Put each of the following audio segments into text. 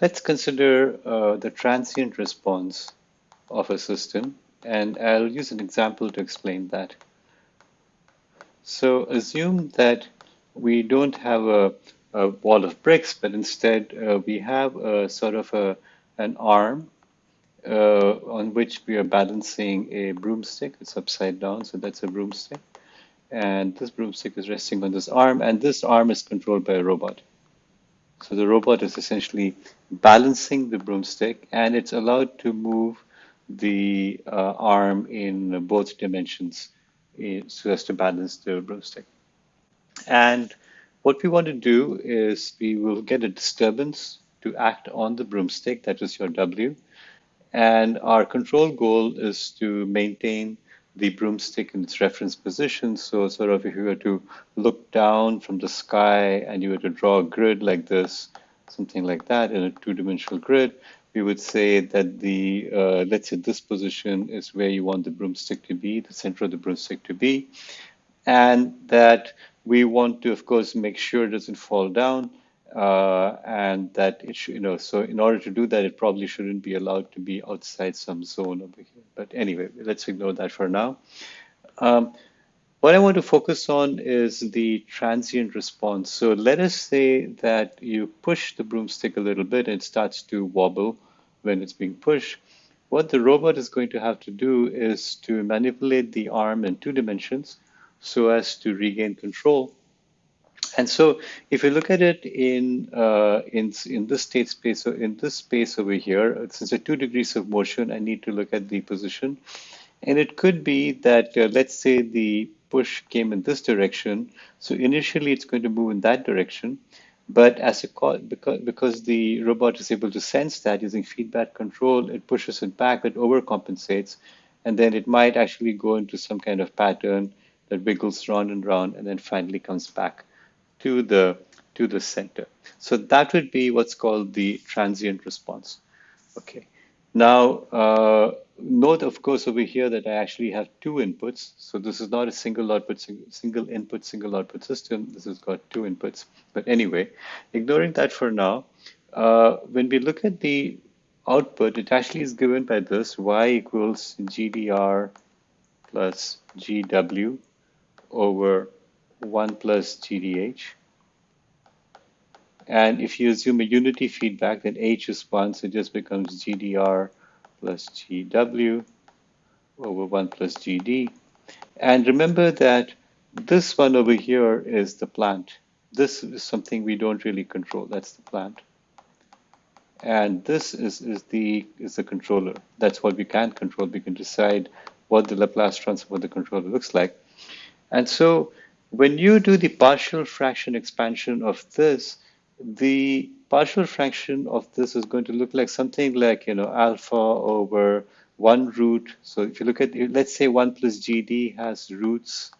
let's consider uh, the transient response of a system, and I'll use an example to explain that. So assume that we don't have a, a wall of bricks, but instead uh, we have a sort of a, an arm uh, on which we are balancing a broomstick. It's upside down, so that's a broomstick. And this broomstick is resting on this arm, and this arm is controlled by a robot. So the robot is essentially balancing the broomstick, and it's allowed to move the uh, arm in both dimensions eh, so as to balance the broomstick. And what we want to do is we will get a disturbance to act on the broomstick, that is your W. And our control goal is to maintain the broomstick in its reference position. So sort of if you were to look down from the sky and you were to draw a grid like this, something like that in a two-dimensional grid, we would say that the, uh, let's say this position is where you want the broomstick to be, the center of the broomstick to be, and that we want to, of course, make sure it doesn't fall down, uh, and that it should, you know, so in order to do that, it probably shouldn't be allowed to be outside some zone over here. But anyway, let's ignore that for now. Um, what I want to focus on is the transient response. So let us say that you push the broomstick a little bit and it starts to wobble when it's being pushed, what the robot is going to have to do is to manipulate the arm in two dimensions so as to regain control. And so if you look at it in, uh, in, in this state space, so in this space over here, since there two degrees of motion, I need to look at the position. And it could be that, uh, let's say the push came in this direction. So initially it's going to move in that direction. But as a because because the robot is able to sense that using feedback control, it pushes it back, it overcompensates, and then it might actually go into some kind of pattern that wiggles round and round, and then finally comes back to the to the center. So that would be what's called the transient response. Okay. Now, uh, note, of course, over here that I actually have two inputs. So this is not a single output, single input, single output system. This has got two inputs. But anyway, ignoring that for now, uh, when we look at the output, it actually is given by this y equals GDR plus GW over 1 plus GDH. And if you assume a unity feedback, then H is 1, so it just becomes GDR plus GW over 1 plus GD. And remember that this one over here is the plant. This is something we don't really control. That's the plant. And this is, is, the, is the controller. That's what we can control. We can decide what the Laplace transform of the controller looks like. And so when you do the partial fraction expansion of this, the partial fraction of this is going to look like something like, you know, alpha over one root. So if you look at, let's say 1 plus GD has roots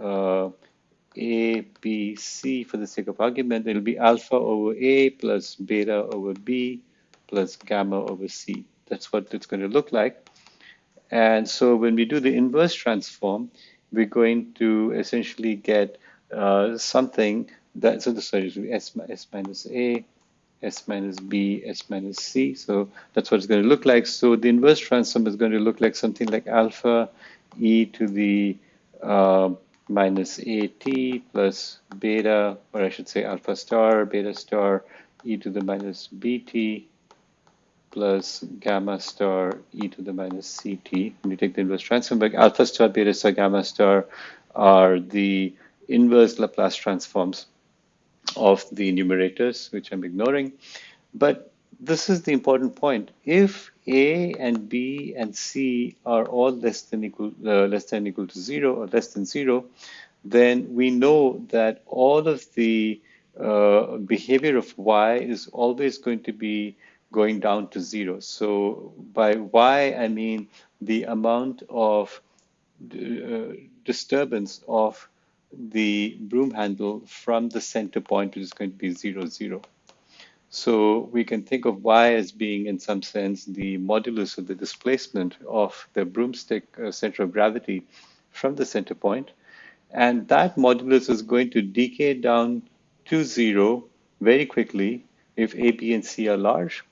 uh, A, B, C for the sake of argument. It'll be alpha over A plus beta over B plus gamma over C. That's what it's going to look like. And so when we do the inverse transform, we're going to essentially get uh, something that, so the sorry, S, S minus A, S minus B, S minus C. So that's what it's going to look like. So the inverse transform is going to look like something like alpha e to the uh, minus AT plus beta, or I should say alpha star, beta star, e to the minus BT plus gamma star e to the minus CT. When you take the inverse transform, like alpha star, beta star, gamma star are the inverse Laplace transforms of the numerators, which I'm ignoring. But this is the important point. If A and B and C are all less than equal, uh, less than equal to zero or less than zero, then we know that all of the uh, behavior of Y is always going to be going down to zero. So by Y, I mean the amount of uh, disturbance of the broom handle from the center point, which is going to be zero, zero. So we can think of y as being, in some sense, the modulus of the displacement of the broomstick uh, center of gravity from the center point. And that modulus is going to decay down to zero very quickly if A, B, and C are large,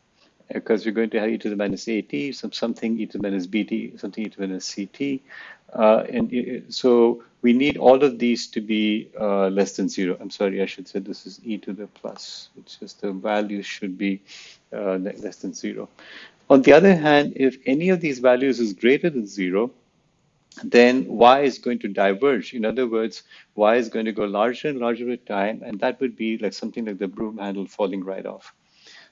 because we're going to have e to the minus at, some, something e to the minus bt, something e to the minus ct. Uh, and so we need all of these to be uh, less than zero. I'm sorry, I should say this is e to the plus, which is the value should be uh, less than zero. On the other hand, if any of these values is greater than zero, then y is going to diverge. In other words, y is going to go larger and larger with time, and that would be like something like the broom handle falling right off.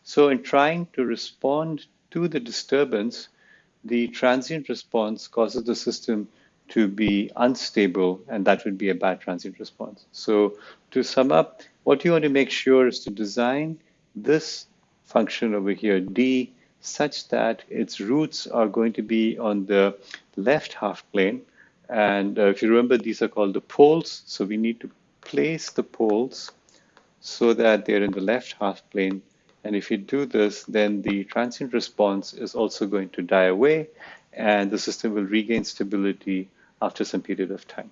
So in trying to respond to the disturbance, the transient response causes the system to be unstable, and that would be a bad transient response. So to sum up, what you want to make sure is to design this function over here, d, such that its roots are going to be on the left half plane. And uh, if you remember, these are called the poles. So we need to place the poles so that they're in the left half plane and if you do this, then the transient response is also going to die away and the system will regain stability after some period of time.